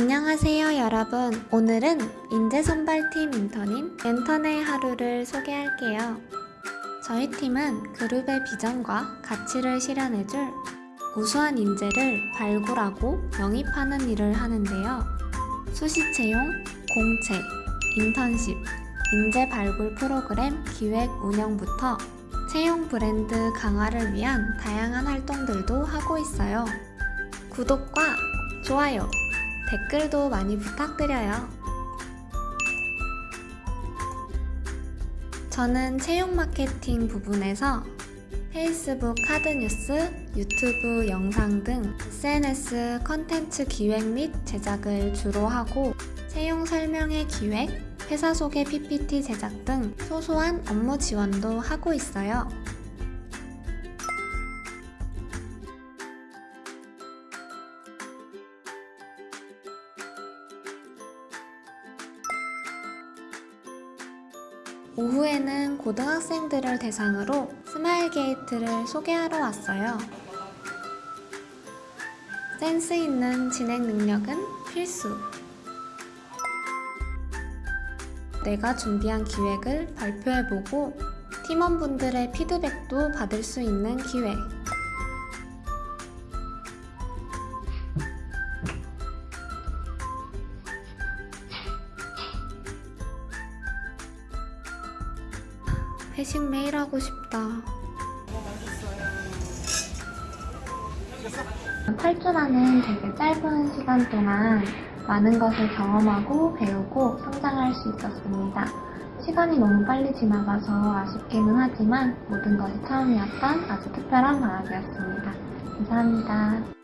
안녕하세요 여러분. 오늘은 인재선발팀 인턴인 멘턴의 하루를 소개할게요. 저희 팀은 그룹의 비전과 가치를 실현해줄 우수한 인재를 발굴하고 영입하는 일을 하는데요. 수시 채용, 공채, 인턴십, 인재 발굴 프로그램 기획 운영부터 채용 브랜드 강화를 위한 다양한 활동들도 하고 있어요. 구독과 좋아요 댓글도 많이 부탁드려요. 저는 채용 마케팅 부분에서 페이스북 카드뉴스, 유튜브 영상 등 SNS 컨텐츠 기획 및 제작을 주로 하고 채용 설명회 기획, 회사 소개 PPT 제작 등 소소한 업무 지원도 하고 있어요. 오후에는 고등학생들을 대상으로 스마일 게이트를 소개하러 왔어요. 센스 있는 진행 능력은 필수. 내가 준비한 기획을 발표해보고 팀원분들의 피드백도 받을 수 있는 기회. 회식 매일 하고 싶다. 8주라는 되게 짧은 시간 동안 많은 것을 경험하고 배우고 성장할 수 있었습니다. 시간이 너무 빨리 지나가서 아쉽기는 하지만 모든 것이 처음이었던 아주 특별한 방학이었습니다. 감사합니다.